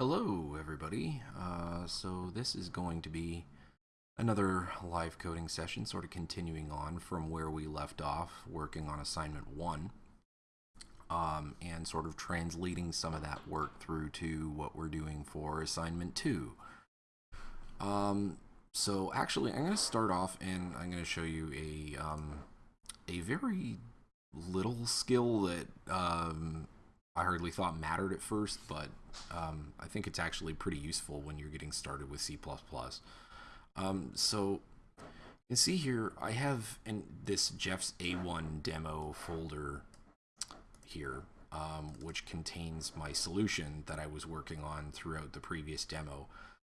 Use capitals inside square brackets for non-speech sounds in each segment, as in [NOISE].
Hello, everybody. Uh, so this is going to be another live coding session, sort of continuing on from where we left off, working on assignment one, um, and sort of translating some of that work through to what we're doing for assignment two. Um, so actually, I'm going to start off and I'm going to show you a um, a very little skill that um, I hardly thought mattered at first, but um, I think it's actually pretty useful when you're getting started with C++. Um, so you can see here, I have in this Jeff's A1 demo folder here, um, which contains my solution that I was working on throughout the previous demo.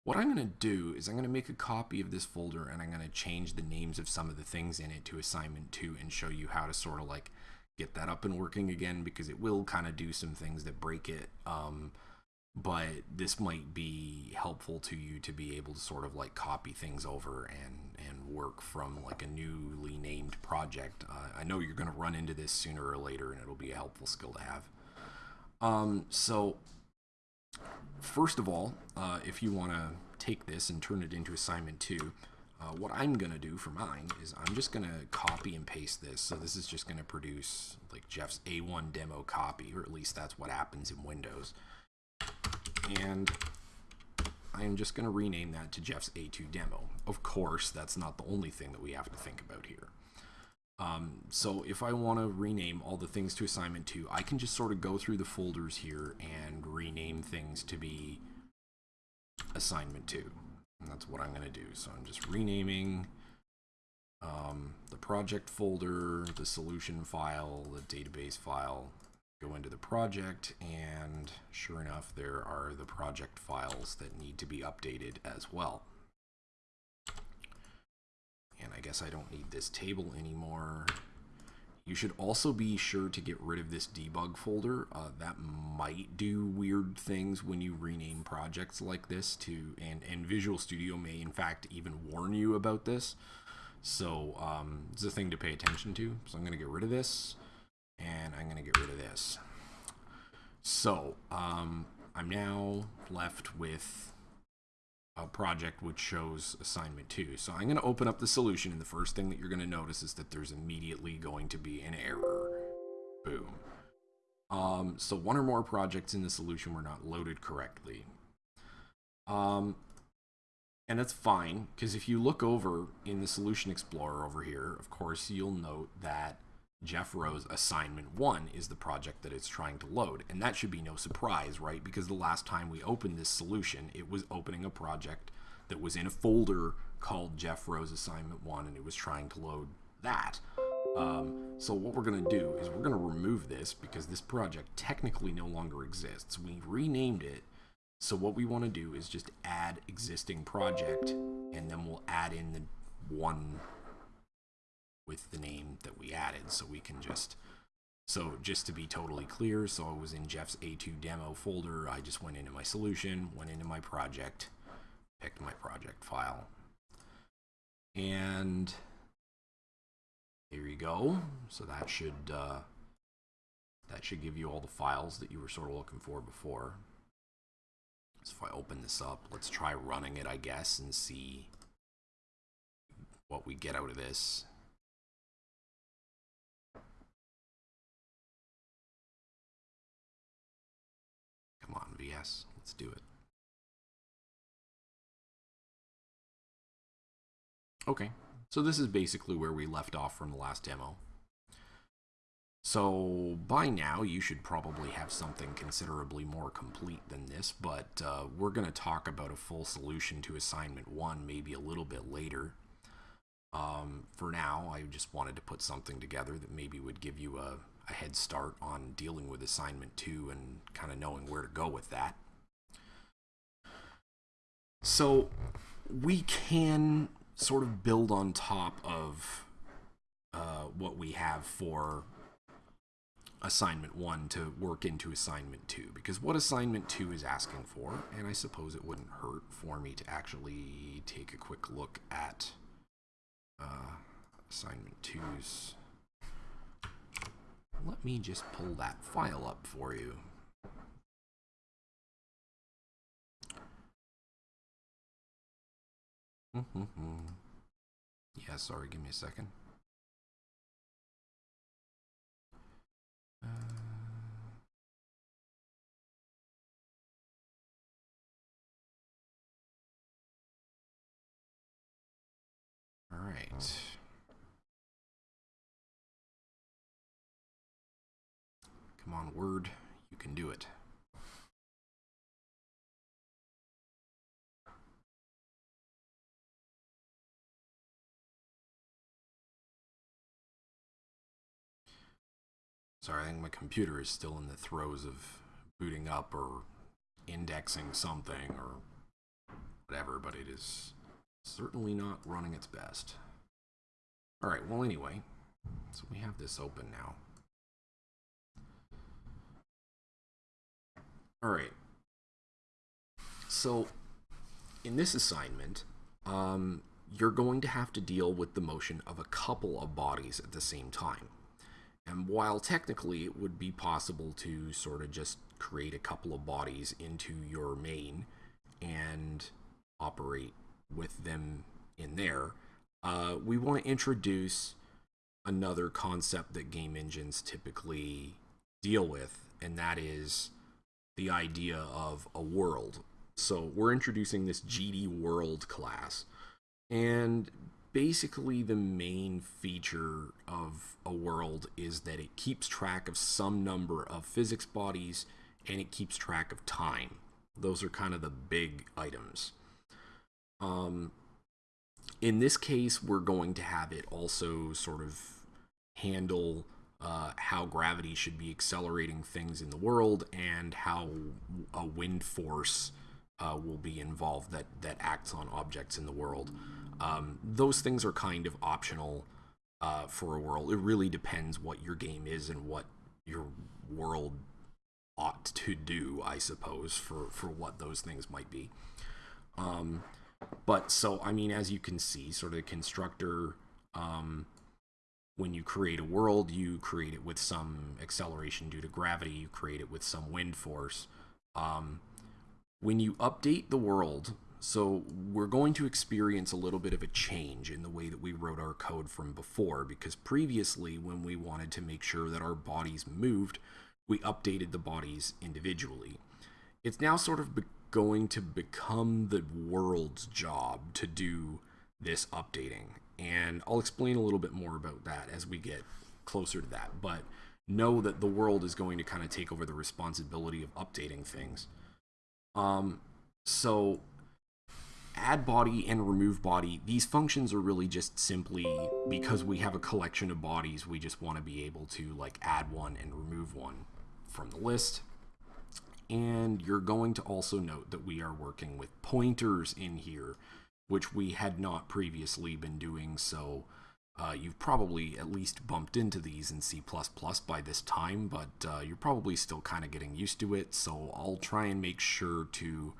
What I'm going to do is I'm going to make a copy of this folder and I'm going to change the names of some of the things in it to assignment 2 and show you how to sort of like get that up and working again because it will kind of do some things that break it. Um, but this might be helpful to you to be able to sort of like copy things over and and work from like a newly named project. Uh, I know you're going to run into this sooner or later, and it'll be a helpful skill to have. Um, so first of all, uh, if you want to take this and turn it into assignment two, uh, what I'm going to do for mine is I'm just going to copy and paste this. So this is just going to produce like Jeff's A1 demo copy, or at least that's what happens in Windows. And I'm just going to rename that to Jeff's A2 demo. Of course, that's not the only thing that we have to think about here. Um, so if I want to rename all the things to assignment 2, I can just sort of go through the folders here and rename things to be assignment 2. And that's what I'm going to do. So I'm just renaming um, the project folder, the solution file, the database file, go into the project, and sure enough, there are the project files that need to be updated as well. And I guess I don't need this table anymore. You should also be sure to get rid of this debug folder. Uh, that might do weird things when you rename projects like this to, and, and Visual Studio may in fact even warn you about this. So um, it's a thing to pay attention to. So I'm going to get rid of this and I'm going to get rid of this. So um, I'm now left with a project which shows assignment 2. So I'm going to open up the solution, and the first thing that you're going to notice is that there's immediately going to be an error. Boom. Um, so one or more projects in the solution were not loaded correctly. Um, and that's fine, because if you look over in the Solution Explorer over here, of course, you'll note that Jeff Rose assignment one is the project that it's trying to load. And that should be no surprise, right? Because the last time we opened this solution, it was opening a project that was in a folder called Jeff Rose assignment one, and it was trying to load that. Um, so what we're going to do is we're going to remove this because this project technically no longer exists. We renamed it. So what we want to do is just add existing project, and then we'll add in the one with the name that we added so we can just so just to be totally clear so I was in Jeff's A2 demo folder I just went into my solution went into my project picked my project file. And here you go. So that should uh, that should give you all the files that you were sort of looking for before. So if I open this up let's try running it I guess and see what we get out of this let's do it. Okay, so this is basically where we left off from the last demo. So by now you should probably have something considerably more complete than this, but uh, we're going to talk about a full solution to assignment one maybe a little bit later. Um, for now, I just wanted to put something together that maybe would give you a, a head start on dealing with assignment two and kind of knowing where to go with that. So we can sort of build on top of uh, what we have for assignment one to work into assignment two because what assignment two is asking for and I suppose it wouldn't hurt for me to actually take a quick look at uh, assignment two's let me just pull that file up for you. yeah, sorry, give me a second. Uh... All right. Come on, Word. You can do it. Sorry, I think my computer is still in the throes of booting up or indexing something or whatever, but it is certainly not running its best. Alright, well anyway, so we have this open now. Alright, so in this assignment, um, you're going to have to deal with the motion of a couple of bodies at the same time. And while technically it would be possible to sort of just create a couple of bodies into your main and operate with them in there, uh, we want to introduce another concept that game engines typically deal with, and that is the idea of a world. So we're introducing this GD World class. And basically the main feature of a world is that it keeps track of some number of physics bodies and it keeps track of time. Those are kind of the big items. Um, in this case, we're going to have it also sort of handle uh, how gravity should be accelerating things in the world and how a wind force uh, will be involved that, that acts on objects in the world. Um, those things are kind of optional uh, for a world. It really depends what your game is and what your world ought to do, I suppose, for, for what those things might be. Um, but so, I mean, as you can see, sort of the constructor, um, when you create a world, you create it with some acceleration due to gravity, you create it with some wind force. Um, when you update the world, so we're going to experience a little bit of a change in the way that we wrote our code from before, because previously when we wanted to make sure that our bodies moved, we updated the bodies individually. It's now sort of going to become the world's job to do this updating. And I'll explain a little bit more about that as we get closer to that. But know that the world is going to kind of take over the responsibility of updating things. Um, so add body and remove body, these functions are really just simply because we have a collection of bodies, we just want to be able to like add one and remove one from the list. And you're going to also note that we are working with pointers in here, which we had not previously been doing. So uh, you've probably at least bumped into these in C++ by this time, but uh, you're probably still kind of getting used to it. So I'll try and make sure to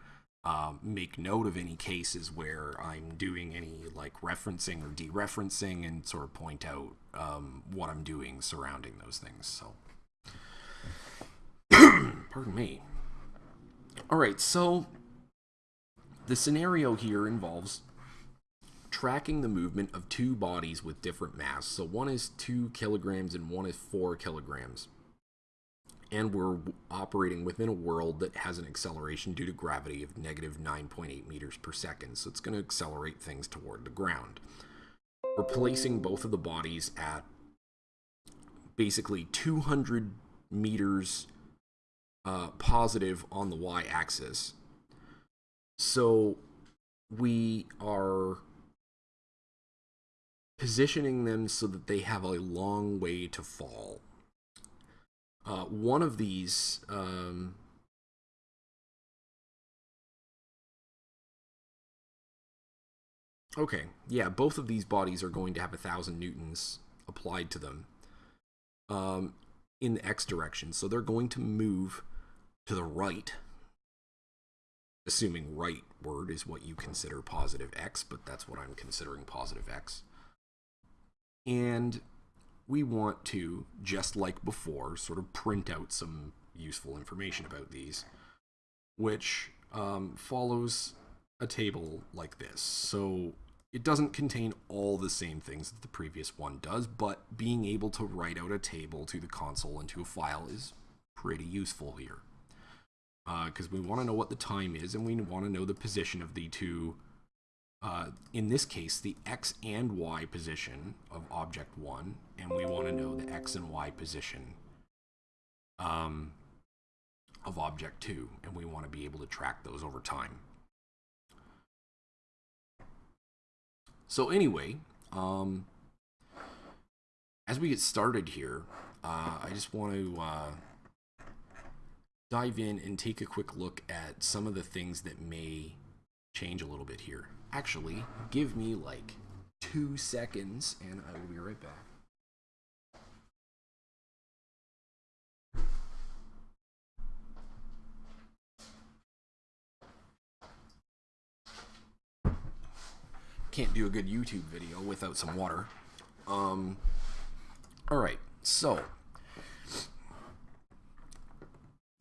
um, make note of any cases where I'm doing any like referencing or dereferencing and sort of point out um, what I'm doing surrounding those things. So, [CLEARS THROAT] pardon me. All right, so the scenario here involves tracking the movement of two bodies with different mass. So one is two kilograms and one is four kilograms and we're operating within a world that has an acceleration due to gravity of negative 9.8 meters per second, so it's going to accelerate things toward the ground. We're placing both of the bodies at basically 200 meters uh, positive on the y-axis. So we are positioning them so that they have a long way to fall. Uh, one of these um, Okay, yeah, both of these bodies are going to have a thousand newtons applied to them um, in the x direction. So they're going to move to the right, assuming right word is what you consider positive x, but that's what I'm considering positive x. And we want to, just like before, sort of print out some useful information about these, which um, follows a table like this. So it doesn't contain all the same things that the previous one does, but being able to write out a table to the console into a file is pretty useful here. Because uh, we want to know what the time is, and we want to know the position of the two, uh, in this case, the x and y position of object 1, and we want to know the x and y position um, of object 2, and we want to be able to track those over time. So anyway, um, as we get started here, uh, I just want to uh, dive in and take a quick look at some of the things that may change a little bit here. Actually, give me like two seconds and I will be right back. can't do a good YouTube video without some water. Um, all right, so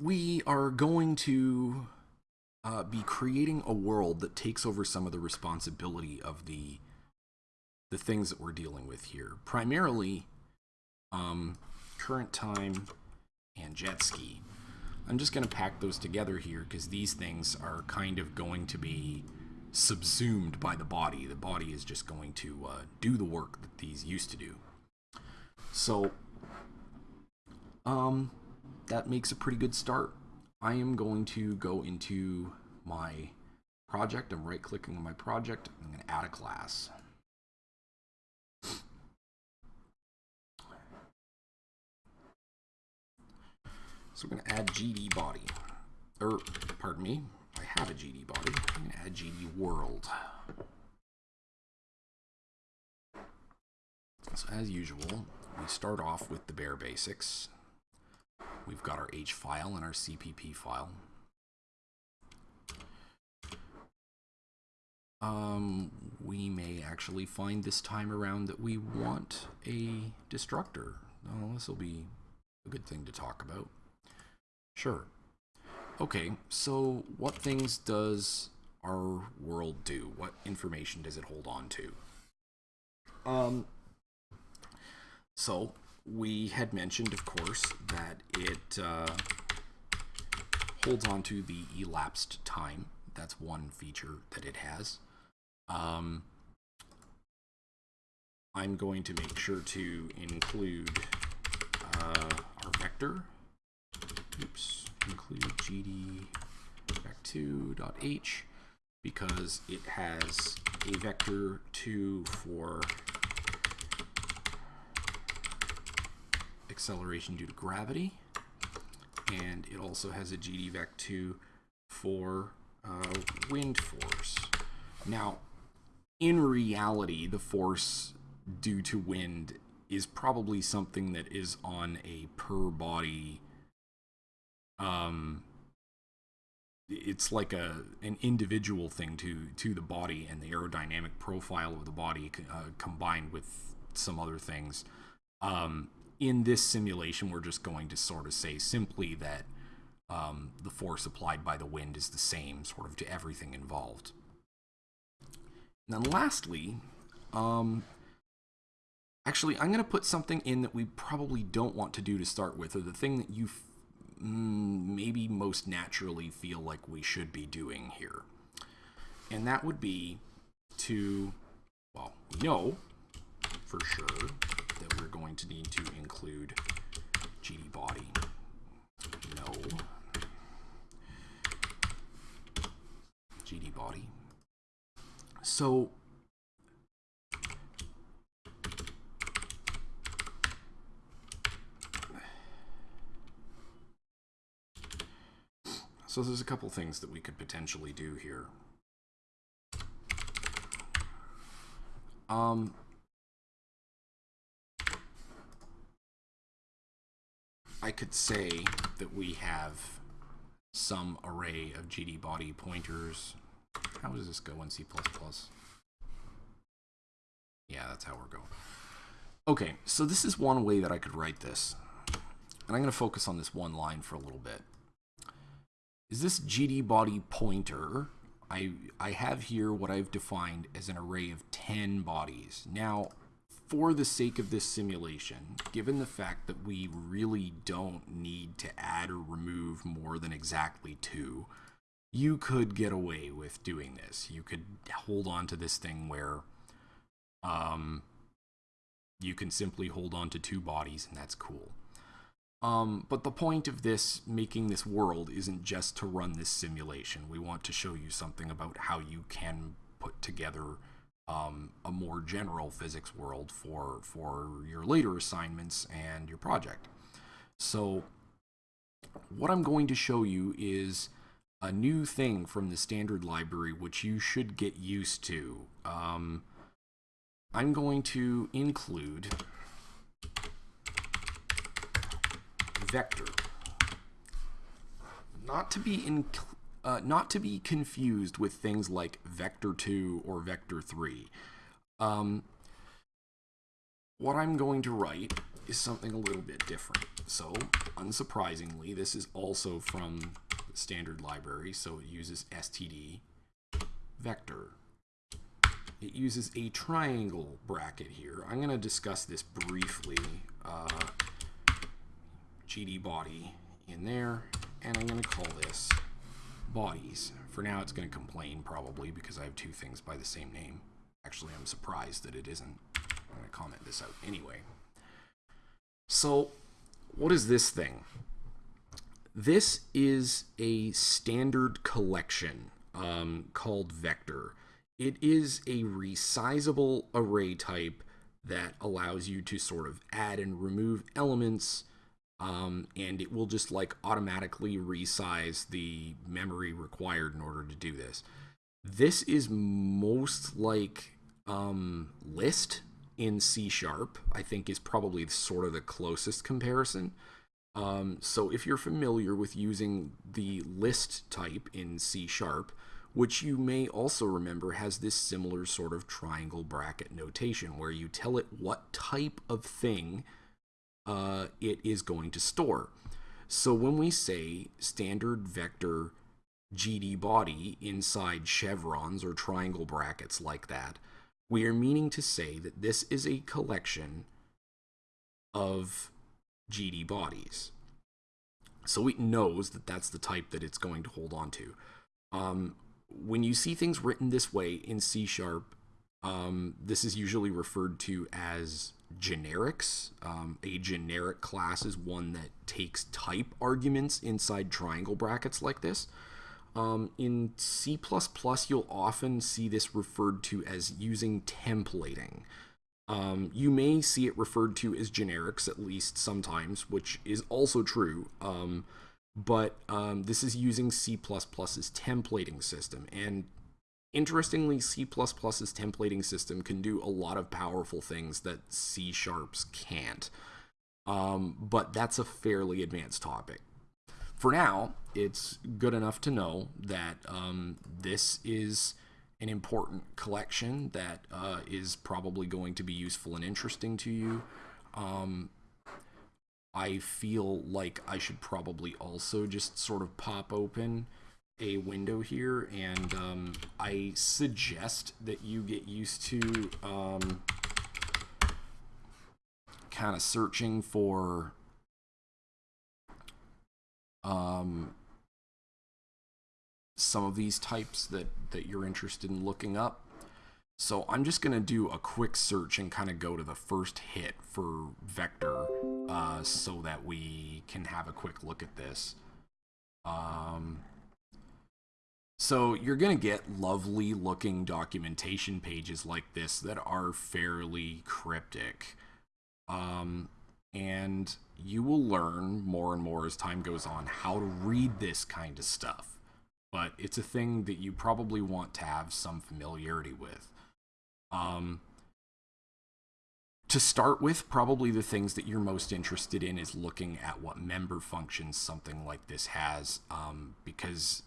we are going to uh, be creating a world that takes over some of the responsibility of the the things that we're dealing with here. Primarily, um, current time and jet ski. I'm just going to pack those together here because these things are kind of going to be subsumed by the body. The body is just going to uh, do the work that these used to do. So, um, that makes a pretty good start. I am going to go into my project. I'm right clicking on my project. I'm going to add a class. So we're going to add GD body, or pardon me, I have a GD body. I'm going to add GD world. So as usual, we start off with the bare basics. We've got our H file and our CPP file. Um, we may actually find this time around that we want a destructor. Oh, this will be a good thing to talk about. Sure. Okay, so what things does our world do? What information does it hold on to? Um, so we had mentioned, of course, that it uh, holds on to the elapsed time. That's one feature that it has. Um, I'm going to make sure to include uh, our vector. Oops include gd vec2.h because it has a vector 2 for acceleration due to gravity and it also has a gdvec2 for uh, wind force. Now, in reality, the force due to wind is probably something that is on a per body um, it's like a an individual thing to to the body and the aerodynamic profile of the body uh, combined with some other things. Um, in this simulation, we're just going to sort of say simply that um, the force applied by the wind is the same sort of to everything involved. And then lastly, um, actually, I'm going to put something in that we probably don't want to do to start with, or the thing that you Mm, maybe most naturally feel like we should be doing here. And that would be to, well, we know for sure that we're going to need to include GD body. No. GD body. So So there's a couple things that we could potentially do here. Um, I could say that we have some array of GD body pointers. How does this go in C++? Yeah, that's how we're going. Okay, so this is one way that I could write this. And I'm going to focus on this one line for a little bit is this GD body pointer I, I have here what I've defined as an array of 10 bodies. Now, for the sake of this simulation, given the fact that we really don't need to add or remove more than exactly two, you could get away with doing this. You could hold on to this thing where um, you can simply hold on to two bodies and that's cool. Um, but the point of this, making this world, isn't just to run this simulation. We want to show you something about how you can put together um, a more general physics world for, for your later assignments and your project. So what I'm going to show you is a new thing from the standard library which you should get used to. Um, I'm going to include vector. Not to be in, uh, not to be confused with things like vector 2 or vector 3. Um, what I'm going to write is something a little bit different. So, unsurprisingly, this is also from the standard library, so it uses std vector. It uses a triangle bracket here. I'm going to discuss this briefly. Uh, GD body in there, and I'm going to call this bodies. For now, it's going to complain probably because I have two things by the same name. Actually, I'm surprised that it isn't. I'm going to comment this out anyway. So, what is this thing? This is a standard collection um, called vector. It is a resizable array type that allows you to sort of add and remove elements um, and it will just like automatically resize the memory required in order to do this. This is most like um, list in C sharp, I think is probably sort of the closest comparison. Um, so if you're familiar with using the list type in C sharp, which you may also remember has this similar sort of triangle bracket notation where you tell it what type of thing uh, it is going to store. So when we say standard vector GD body inside chevrons or triangle brackets like that, we are meaning to say that this is a collection of GD bodies. So it knows that that's the type that it's going to hold on to. Um, when you see things written this way in C Sharp, um, this is usually referred to as generics. Um, a generic class is one that takes type arguments inside triangle brackets like this. Um, in C++, you'll often see this referred to as using templating. Um, you may see it referred to as generics, at least sometimes, which is also true. Um, but um, this is using C++'s templating system. And Interestingly, C++'s templating system can do a lot of powerful things that C Sharps can't. Um, but that's a fairly advanced topic. For now, it's good enough to know that um, this is an important collection that uh, is probably going to be useful and interesting to you. Um, I feel like I should probably also just sort of pop open a window here, and um, I suggest that you get used to um, kind of searching for um, some of these types that, that you're interested in looking up. So I'm just going to do a quick search and kind of go to the first hit for vector uh, so that we can have a quick look at this. Um, so you're going to get lovely looking documentation pages like this that are fairly cryptic. Um, and you will learn more and more as time goes on how to read this kind of stuff. But it's a thing that you probably want to have some familiarity with. Um, to start with, probably the things that you're most interested in is looking at what member functions something like this has, um, because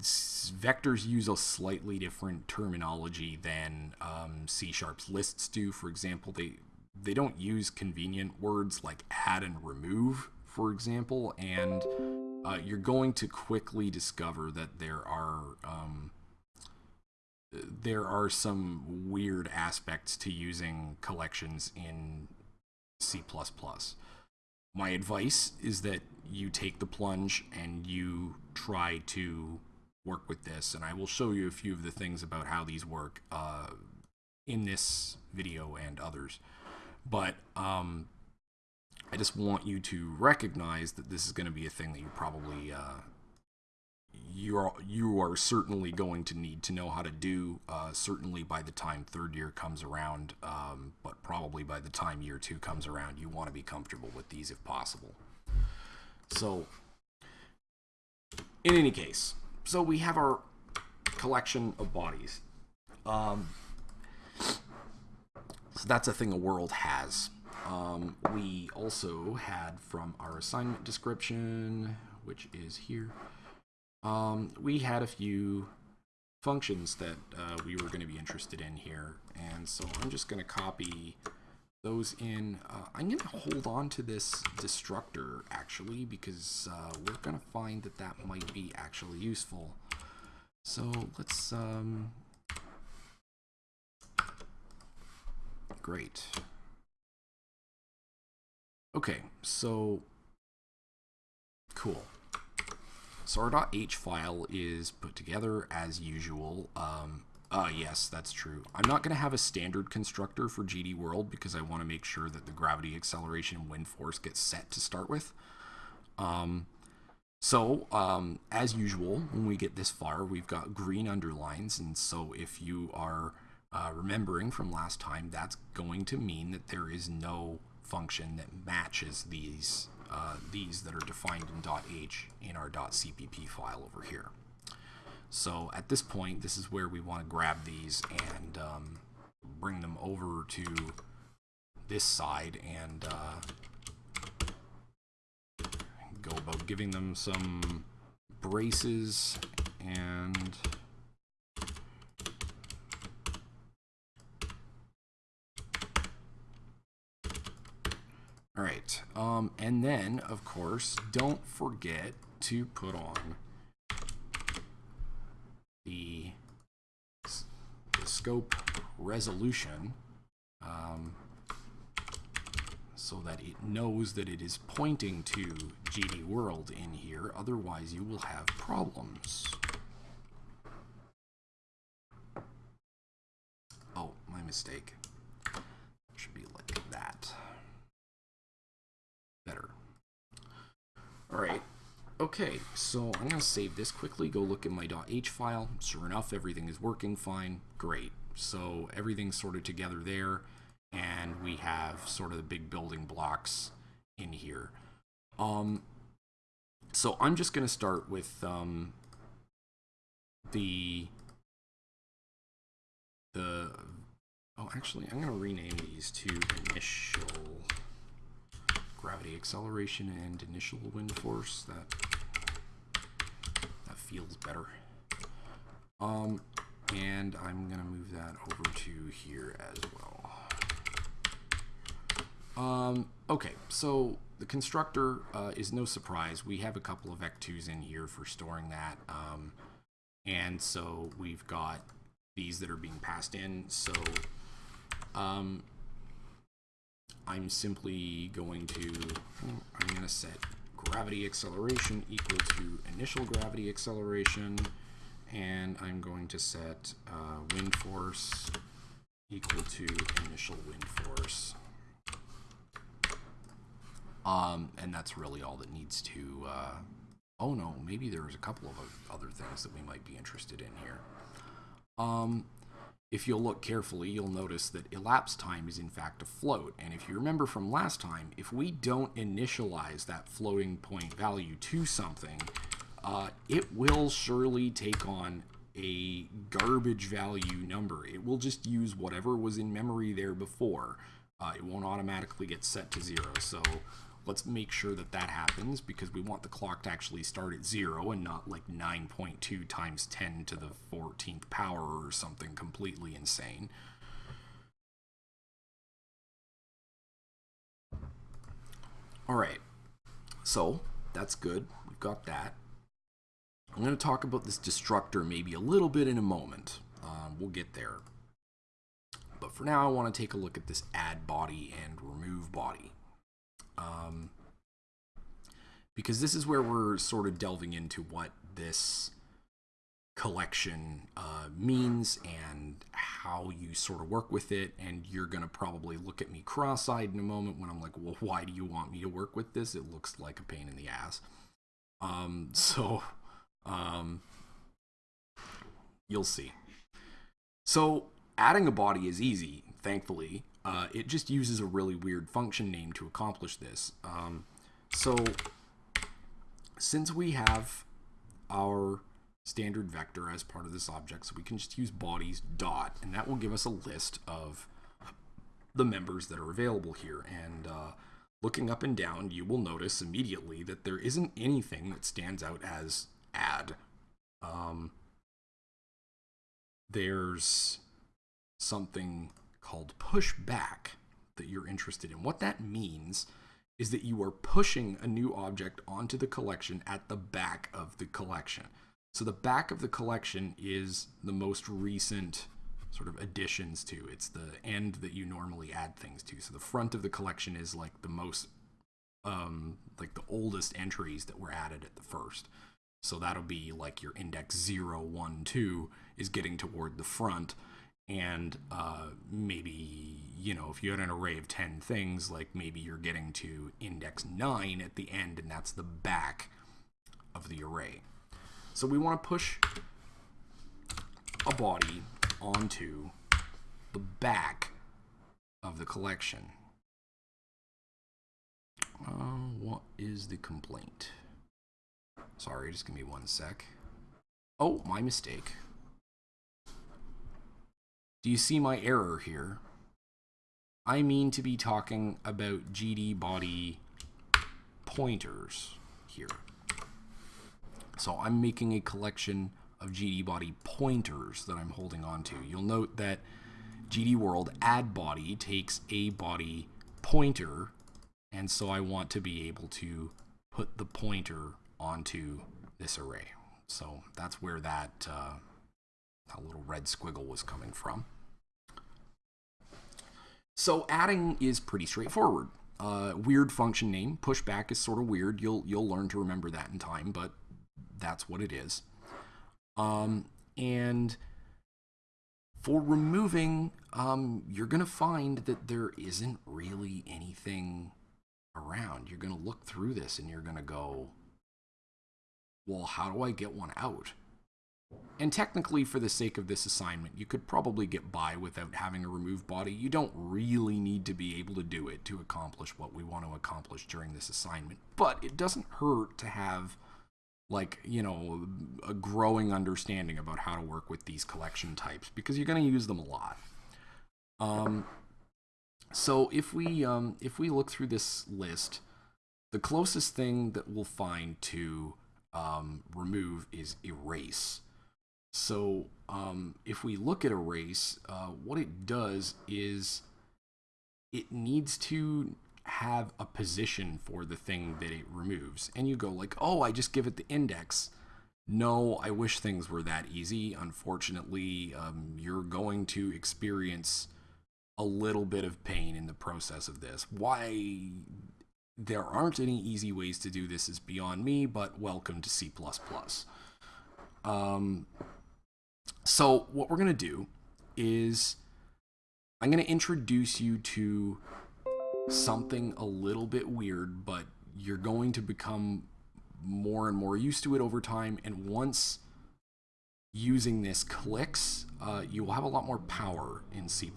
vectors use a slightly different terminology than um, C Sharp's lists do. For example, they they don't use convenient words like add and remove, for example, and uh, you're going to quickly discover that there are um, there are some weird aspects to using collections in C++. My advice is that you take the plunge and you try to work with this, and I will show you a few of the things about how these work uh, in this video and others. But um, I just want you to recognize that this is going to be a thing that you probably uh, you are you are certainly going to need to know how to do. Uh, certainly by the time third year comes around, um, but probably by the time year two comes around, you want to be comfortable with these if possible. So, in any case, so we have our collection of bodies. Um, so that's a thing a world has. Um, we also had from our assignment description, which is here, um, we had a few functions that uh, we were going to be interested in here. And so I'm just going to copy those in. Uh, I'm going to hold on to this destructor actually because uh, we're going to find that that might be actually useful. So let's, um, great. Okay, so cool. So our .h file is put together as usual. Um, uh, yes, that's true. I'm not going to have a standard constructor for GD World because I want to make sure that the gravity acceleration wind force gets set to start with. Um, so, um, as usual, when we get this far, we've got green underlines, and so if you are uh, remembering from last time, that's going to mean that there is no function that matches these uh, these that are defined in .h in our .cpp file over here. So at this point, this is where we want to grab these and um, bring them over to this side and uh, go about giving them some braces and All right, um, and then, of course, don't forget to put on the, the scope resolution um, so that it knows that it is pointing to GD World in here. Otherwise, you will have problems. Oh, my mistake. Should be like that. Better. All right. Okay, so I'm going to save this quickly, go look at my .h file. Sure enough, everything is working fine. Great. So everything's sorted together there, and we have sort of the big building blocks in here. Um, so I'm just going to start with um, the the oh actually I'm going to rename these to initial gravity acceleration and initial wind force. That that feels better. Um, and I'm gonna move that over to here as well. Um, okay, so the constructor uh, is no surprise. We have a couple of vec2s in here for storing that. Um, and so we've got these that are being passed in. So um, I'm simply going to, I'm going to set gravity acceleration equal to initial gravity acceleration, and I'm going to set uh, wind force equal to initial wind force. Um, and that's really all that needs to, uh, oh no, maybe there's a couple of other things that we might be interested in here. Um, if you'll look carefully, you'll notice that elapsed time is in fact a float. And if you remember from last time, if we don't initialize that floating point value to something, uh, it will surely take on a garbage value number. It will just use whatever was in memory there before. Uh, it won't automatically get set to zero. So let's make sure that that happens because we want the clock to actually start at zero and not like 9.2 times 10 to the 14th power or something completely insane. All right, so that's good. We've got that. I'm going to talk about this destructor maybe a little bit in a moment. Um, we'll get there. But for now, I want to take a look at this add body and remove body. Um, because this is where we're sort of delving into what this collection uh, means and how you sort of work with it. And you're going to probably look at me cross eyed in a moment when I'm like, well, why do you want me to work with this? It looks like a pain in the ass. Um, [LAUGHS] so um, you'll see. So adding a body is easy, thankfully. Uh, it just uses a really weird function name to accomplish this. Um, so since we have our standard vector as part of this object, so we can just use bodies dot, and that will give us a list of the members that are available here. And uh, looking up and down, you will notice immediately that there isn't anything that stands out as add. Um, there's something called push back that you're interested in. What that means is that you are pushing a new object onto the collection at the back of the collection. So the back of the collection is the most recent sort of additions to. It's the end that you normally add things to. So the front of the collection is like the most um, like the oldest entries that were added at the first. So that'll be like your index 0, 1, 2 is getting toward the front. And uh, maybe, you know, if you had an array of 10 things, like maybe you're getting to index 9 at the end, and that's the back of the array. So we want to push a body onto the back of the collection. Uh, what is the complaint? Sorry, just give me one sec. Oh, my mistake. Do you see my error here? I mean to be talking about GD body pointers here. So I'm making a collection of GD body pointers that I'm holding on to. You'll note that GD world add body takes a body pointer and so I want to be able to put the pointer onto this array. So that's where that, uh, that little red squiggle was coming from. So adding is pretty straightforward. Uh, weird function name, pushback is sort of weird. You'll you'll learn to remember that in time, but that's what it is. Um, and for removing, um, you're going to find that there isn't really anything around. You're going to look through this and you're going to go, well, how do I get one out? And technically, for the sake of this assignment, you could probably get by without having a remove body. You don't really need to be able to do it to accomplish what we want to accomplish during this assignment. But it doesn't hurt to have, like, you know, a growing understanding about how to work with these collection types because you're going to use them a lot. Um, so if we um, if we look through this list, the closest thing that we'll find to um, remove is erase. So um, if we look at erase, uh, what it does is it needs to have a position for the thing that it removes. And you go like, oh, I just give it the index. No, I wish things were that easy. Unfortunately, um, you're going to experience a little bit of pain in the process of this. Why there aren't any easy ways to do this is beyond me, but welcome to C++. Um, so what we're going to do is I'm going to introduce you to something a little bit weird, but you're going to become more and more used to it over time. And once using this clicks, uh, you will have a lot more power in C++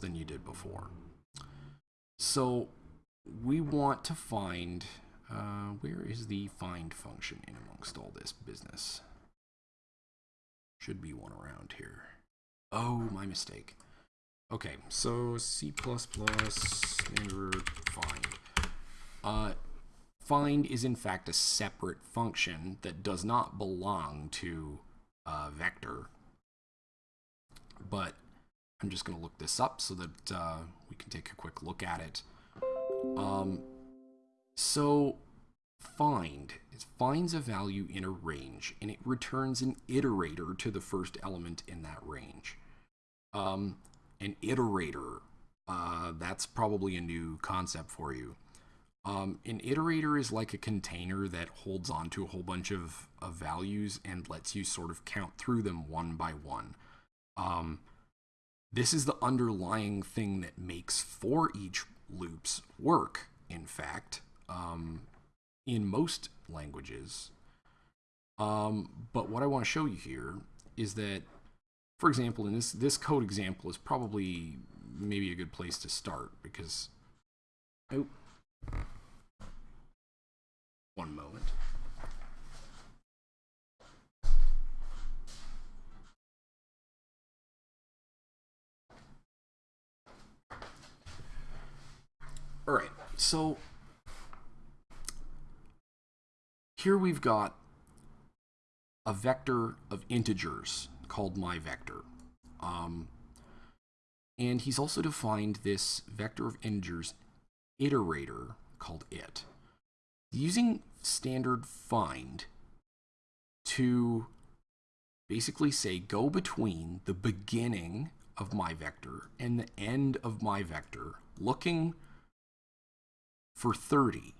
than you did before. So we want to find, uh, where is the find function in amongst all this business? Should be one around here. Oh, my mistake. Okay, so C++ standard find. Uh, find is in fact a separate function that does not belong to uh, vector. But I'm just going to look this up so that uh, we can take a quick look at it. Um, so find it finds a value in a range and it returns an iterator to the first element in that range. Um, an iterator, uh, that's probably a new concept for you. Um, an iterator is like a container that holds on to a whole bunch of, of values and lets you sort of count through them one by one. Um, this is the underlying thing that makes for each loops work, in fact, um, in most languages. Um, but what I want to show you here is that, for example, in this, this code example is probably maybe a good place to start because, oh, one moment. All right, so here we've got a vector of integers called my vector. Um, and he's also defined this vector of integers iterator called it. Using standard find to basically say go between the beginning of my vector and the end of my vector, looking for 30.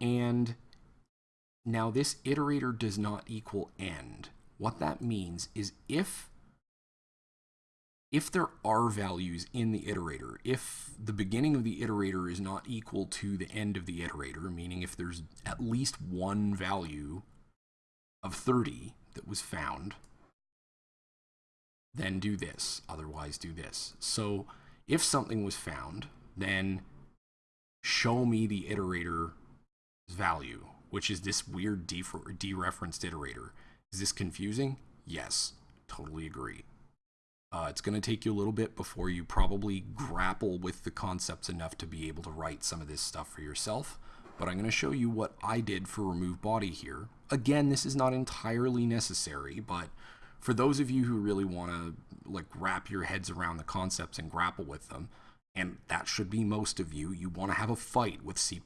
And now this iterator does not equal end. What that means is if if there are values in the iterator, if the beginning of the iterator is not equal to the end of the iterator, meaning if there's at least one value of 30 that was found, then do this, otherwise do this. So if something was found, then show me the iterator value, which is this weird dereferenced iterator. Is this confusing? Yes, totally agree. Uh, it's going to take you a little bit before you probably grapple with the concepts enough to be able to write some of this stuff for yourself. But I'm going to show you what I did for remove body here. Again, this is not entirely necessary, but for those of you who really want to like wrap your heads around the concepts and grapple with them, and that should be most of you. You want to have a fight with C++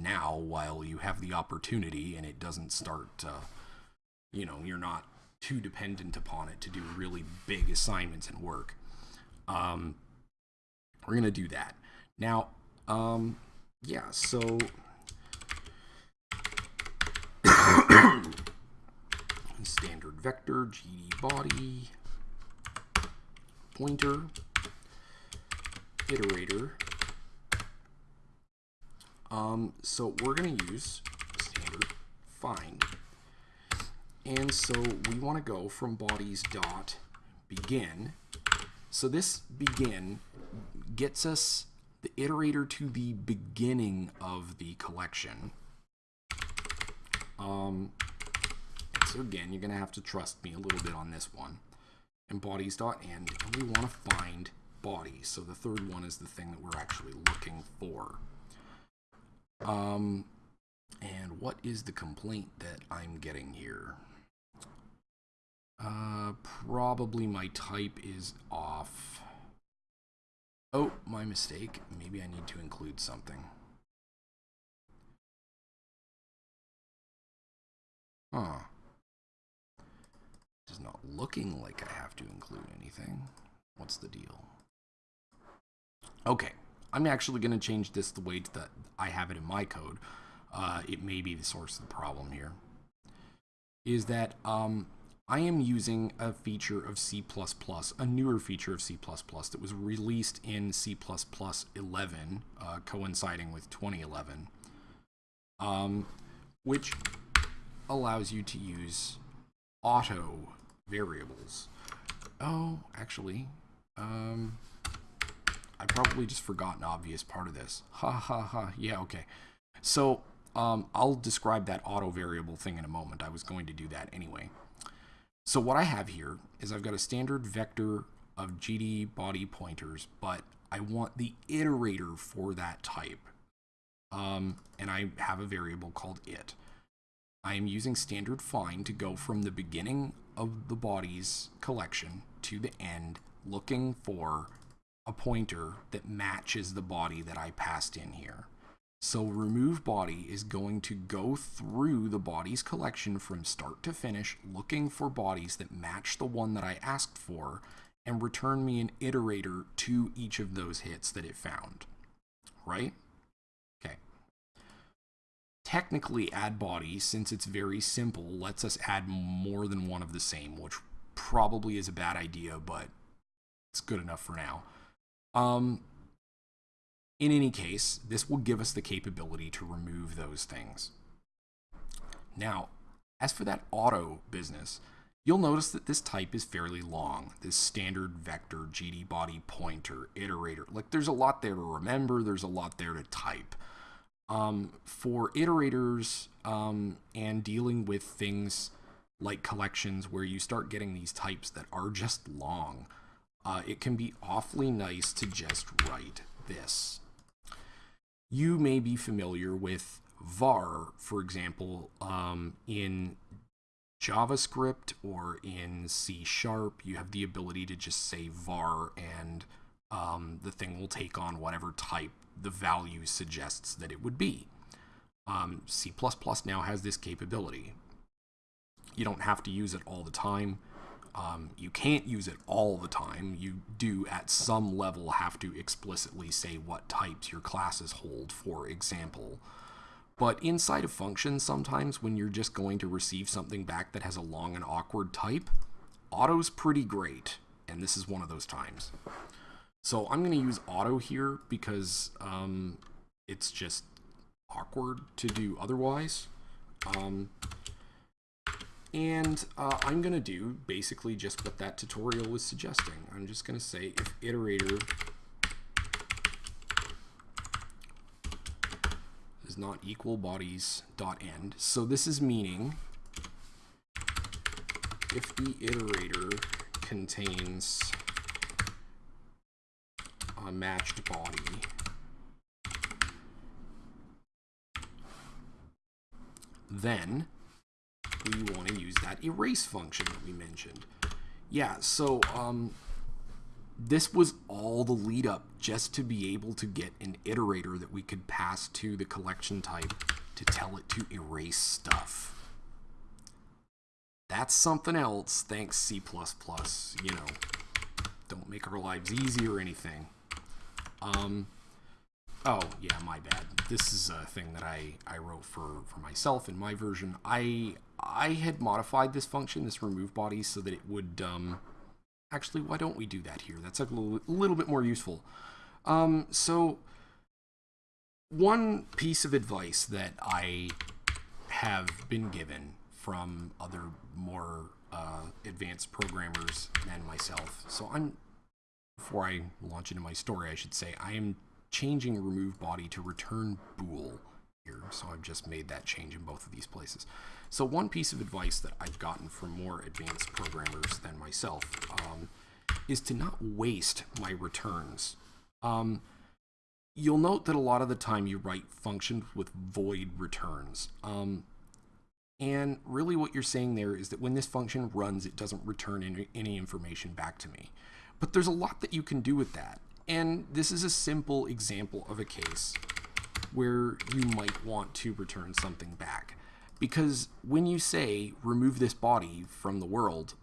now while you have the opportunity and it doesn't start, uh, you know, you're not too dependent upon it to do really big assignments and work. Um, we're going to do that. Now, um, yeah, so... [COUGHS] standard vector, GD body, pointer, iterator. Um, so we're going to use standard find. And so we want to go from bodies dot begin. So this begin gets us the iterator to the beginning of the collection. Um, so again, you're going to have to trust me a little bit on this one. And bodies dot end, and we want to find body. So the third one is the thing that we're actually looking for. Um, and what is the complaint that I'm getting here? Uh, probably my type is off. Oh, my mistake. Maybe I need to include something. Huh. It's not looking like I have to include anything. What's the deal? Okay, I'm actually going to change this the way that I have it in my code. Uh, it may be the source of the problem here. Is that um, I am using a feature of C++, a newer feature of C++ that was released in C++ 11, uh, coinciding with 2011, um, which allows you to use auto variables. Oh, actually, um, I probably just forgot an obvious part of this. Ha ha ha. Yeah, okay. So um, I'll describe that auto variable thing in a moment. I was going to do that anyway. So what I have here is I've got a standard vector of GD body pointers, but I want the iterator for that type. Um, and I have a variable called it. I am using standard find to go from the beginning of the body's collection to the end, looking for a pointer that matches the body that I passed in here. So remove body is going to go through the bodies collection from start to finish, looking for bodies that match the one that I asked for, and return me an iterator to each of those hits that it found. Right? Okay. Technically, add body, since it's very simple, lets us add more than one of the same, which probably is a bad idea, but it's good enough for now. Um, in any case, this will give us the capability to remove those things. Now, as for that auto business, you'll notice that this type is fairly long. This standard vector, GD body pointer, iterator. Like there's a lot there to remember, there's a lot there to type. Um, for iterators um, and dealing with things like collections where you start getting these types that are just long, uh, it can be awfully nice to just write this. You may be familiar with var, for example, um, in JavaScript or in C Sharp, you have the ability to just say var and um, the thing will take on whatever type the value suggests that it would be. Um, C++ now has this capability. You don't have to use it all the time. Um, you can't use it all the time. You do, at some level, have to explicitly say what types your classes hold, for example. But inside of functions, sometimes when you're just going to receive something back that has a long and awkward type, auto's pretty great, and this is one of those times. So I'm going to use auto here because um, it's just awkward to do otherwise. Um, and uh, I'm going to do basically just what that tutorial was suggesting. I'm just going to say if iterator is not equal bodies dot end. So this is meaning if the iterator contains a matched body then we want to use that erase function that we mentioned. Yeah, so um, this was all the lead up just to be able to get an iterator that we could pass to the collection type to tell it to erase stuff. That's something else, thanks C++, you know. Don't make our lives easy or anything. Um, oh, yeah, my bad. This is a thing that I, I wrote for, for myself in my version. I I had modified this function, this remove body, so that it would, um, actually, why don't we do that here? That's a little, little bit more useful. Um, so, one piece of advice that I have been given from other more uh, advanced programmers than myself. So I'm, before I launch into my story, I should say, I am changing remove body to return bool here. So I've just made that change in both of these places. So one piece of advice that I've gotten from more advanced programmers than myself um, is to not waste my returns. Um, you'll note that a lot of the time you write functions with void returns. Um, and really what you're saying there is that when this function runs, it doesn't return any, any information back to me. But there's a lot that you can do with that. And this is a simple example of a case where you might want to return something back. Because when you say remove this body from the world,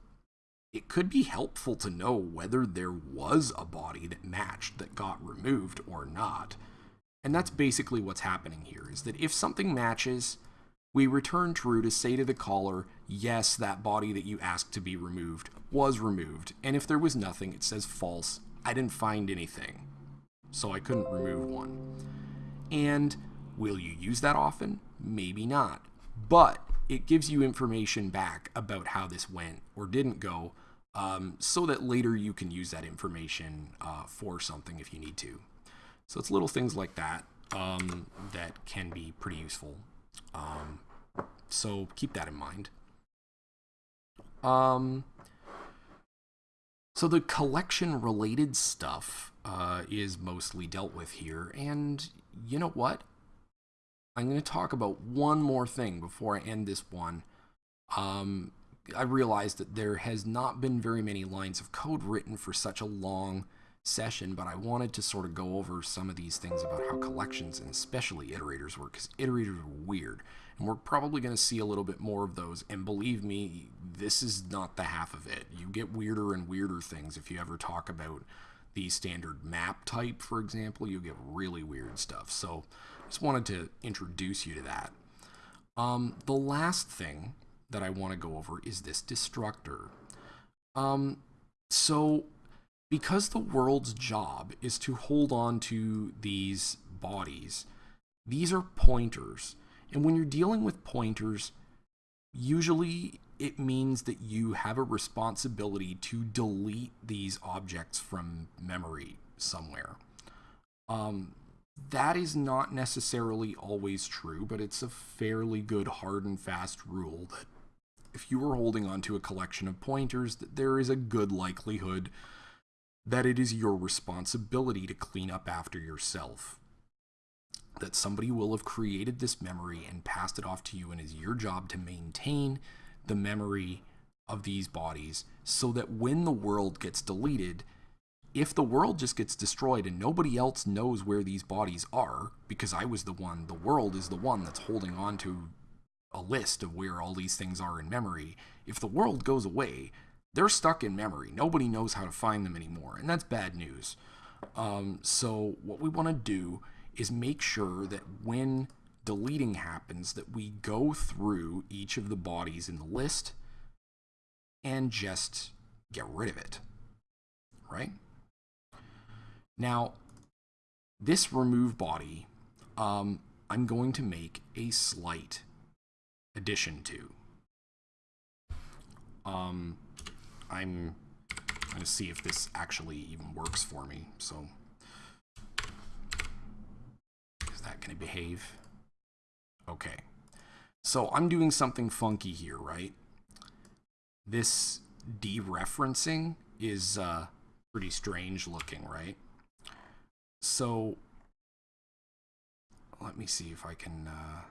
it could be helpful to know whether there was a body that matched that got removed or not. And that's basically what's happening here, is that if something matches, we return true to say to the caller, yes, that body that you asked to be removed was removed. And if there was nothing, it says false. I didn't find anything, so I couldn't remove one. And will you use that often? Maybe not but it gives you information back about how this went or didn't go um, so that later you can use that information uh, for something if you need to. So it's little things like that um, that can be pretty useful. Um, so keep that in mind. Um, so the collection related stuff uh, is mostly dealt with here. And you know what? I'm going to talk about one more thing before I end this one. Um, I realized that there has not been very many lines of code written for such a long session, but I wanted to sort of go over some of these things about how collections and especially iterators work, because iterators are weird. And we're probably going to see a little bit more of those. And believe me, this is not the half of it. You get weirder and weirder things if you ever talk about the standard map type, for example, you get really weird stuff. So just wanted to introduce you to that. Um, the last thing that I want to go over is this destructor. Um, so because the world's job is to hold on to these bodies, these are pointers. And when you're dealing with pointers, usually it means that you have a responsibility to delete these objects from memory somewhere. Um, that is not necessarily always true, but it's a fairly good hard and fast rule that if you are holding onto a collection of pointers, that there is a good likelihood that it is your responsibility to clean up after yourself. That somebody will have created this memory and passed it off to you, and is your job to maintain the memory of these bodies so that when the world gets deleted, if the world just gets destroyed and nobody else knows where these bodies are, because I was the one, the world is the one that's holding on to a list of where all these things are in memory. If the world goes away, they're stuck in memory. Nobody knows how to find them anymore, and that's bad news. Um, so what we want to do is make sure that when deleting happens that we go through each of the bodies in the list and just get rid of it, right? Now, this remove body, um, I'm going to make a slight addition to. Um, I'm going to see if this actually even works for me. So, is that going to behave? Okay. So I'm doing something funky here, right? This dereferencing is uh, pretty strange looking, right? So let me see if I can... Uh,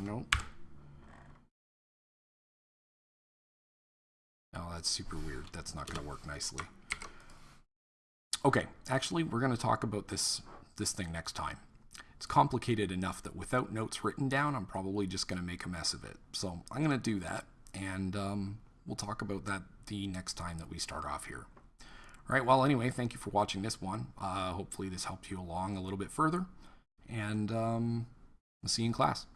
Nope. Oh, that's super weird. That's not going to work nicely. Okay, actually, we're going to talk about this, this thing next time. It's complicated enough that without notes written down, I'm probably just going to make a mess of it. So I'm going to do that, and um, we'll talk about that the next time that we start off here. All right, well, anyway, thank you for watching this one. Uh, hopefully this helped you along a little bit further, and um, I'll see you in class.